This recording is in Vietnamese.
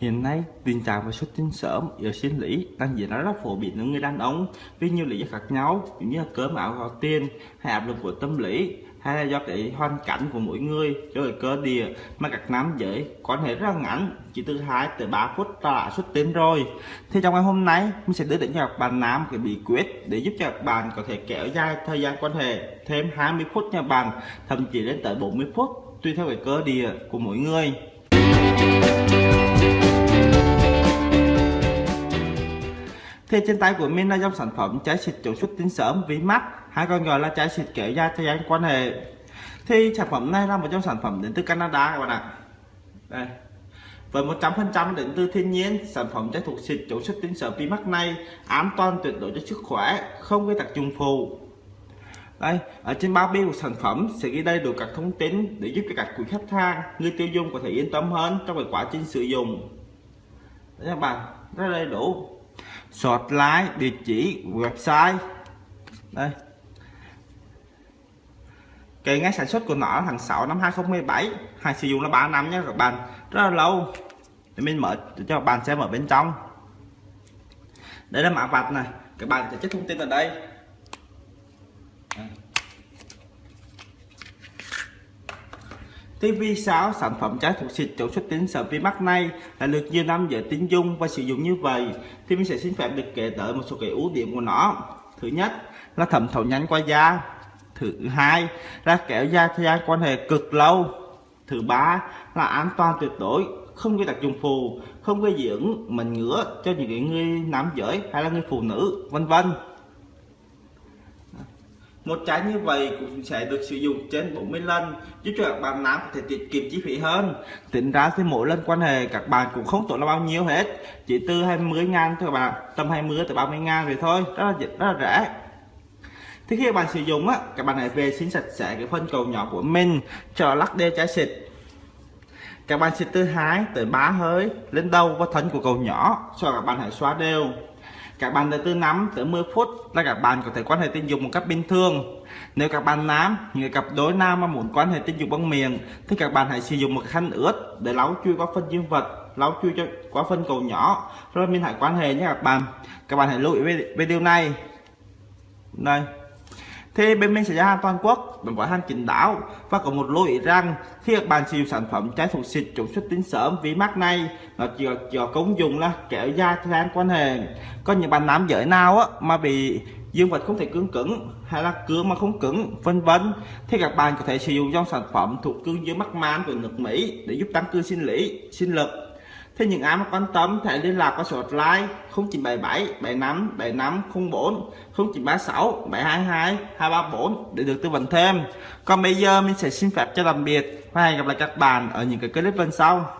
Hiện nay, tình trạng và xuất tinh sớm ở sinh lý đang diễn ra rất phổ biến ở người đàn ông vì nhiều lý do khác nhau, như là cơm áo gạo tiền, hay áp lực của tâm lý, hay là do cái hoàn cảnh của mỗi người, do cái cơ địa mà các nam giới quan hệ rất là ngắn, chỉ từ 2 tới 3 phút ta đã xuất tinh rồi. Thì trong ngày hôm nay, mình sẽ đưa đến cho các bạn nam cái bí quyết để giúp cho các bạn có thể kéo dài thời gian quan hệ thêm 20 phút nha bạn, thậm chí đến tới 40 phút tùy theo cái cơ địa của mỗi người. Thì trên tay của mình là dòng sản phẩm trái xịt chống xuất tinh sớm ví mắt hay còn gọi là trái xịt kéo dài thời gian quan hệ. Thì sản phẩm này là một trong sản phẩm đến từ Canada các bạn ạ. Đây. Với 100% đến từ thiên nhiên, sản phẩm trái thuộc xịt chống xuất tinh sớm ví mắt này an toàn tuyệt đối cho sức khỏe, không gây tác dụng phụ. Đây, ở trên bao bì của sản phẩm sẽ ghi đầy đủ các thông tin để giúp cho các quý khách hàng, người tiêu dùng có thể yên tâm hơn trong cái quá trình sử dụng. Đấy các bạn, rất đầy đủ sọt lái địa chỉ website. Đây. Cái ngày sản xuất của nó là tháng 6 năm 2017 hàng sử dụng là 3 năm nhé các bạn. Rất là lâu. Thì mình mở cho các bạn xem ở bên trong. Đây là mã vạch này. Các bạn sẽ check thông tin ở đây. Thì vì sao sản phẩm trái thuộc xịt chống xuất tính sở vi mắt này là được nhiều năm giới tính dung và sử dụng như vậy. Thì mình sẽ xin phép được kể tới một số cái ưu điểm của nó. Thứ nhất là thẩm thấu nhanh qua da. Thứ hai là kéo da thời gian quan hệ cực lâu. Thứ ba, là an toàn tuyệt đối, không gây tác dụng phù không gây dưỡng mình ngứa cho những người nam giới hay là người phụ nữ, vân vân một trái như vậy cũng sẽ được sử dụng trên 40 lần giúp cho các bạn nam có thể tiết kiệm chi phí hơn. Tính ra thì mỗi lần quan hệ các bạn cũng không tốn là bao nhiêu hết chỉ từ 20 ngàn thôi các bạn tầm 20 tới 30 ngàn rồi thôi rất là, rất là rẻ. Thì khi các bạn sử dụng á các bạn hãy vệ sinh sạch sẽ cái phân cầu nhỏ của mình cho lắc đê trái xịt. Các bạn xịt từ 2 tới 3 hơi lên đầu và thân của cầu nhỏ cho các bạn hãy xóa đều các bạn từ 5 tới 10 phút là các bạn có thể quan hệ tình dục một cách bình thường. Nếu các bạn nam người cặp đối nam mà muốn quan hệ tình dục bằng miệng thì các bạn hãy sử dụng một khăn ướt để lau chui qua phân dương vật lau chui cho qua phân cầu nhỏ. Rồi mình hãy quan hệ nhé các bạn. Các bạn hãy lưu ý về, về điều này. Đây thì bên mình sẽ ra hàng toàn quốc. Mình gói hàng chính đáo và có một lưu ý rằng khi các bạn sử dụng sản phẩm trái thuộc xịt chống xuất tính sớm vì mắc này, nó chỉ có công dụng là kéo dài thời gian quan hệ. Có những bạn nam giới nào á mà bị dương vật không thể cứng cứng hay là cứng mà không cứng, vân vân, thì các bạn có thể sử dụng dòng sản phẩm thuộc cương dương mắc man của nước Mỹ để giúp tăng cương sinh lý, sinh lực. Thế những ai mà quan tâm thể liên lạc qua số hotline 0977 75 75 04 0936 722 234 để được tư vấn thêm. Còn bây giờ mình sẽ xin phép cho tạm biệt và hẹn gặp lại các bạn ở những cái clip bên sau.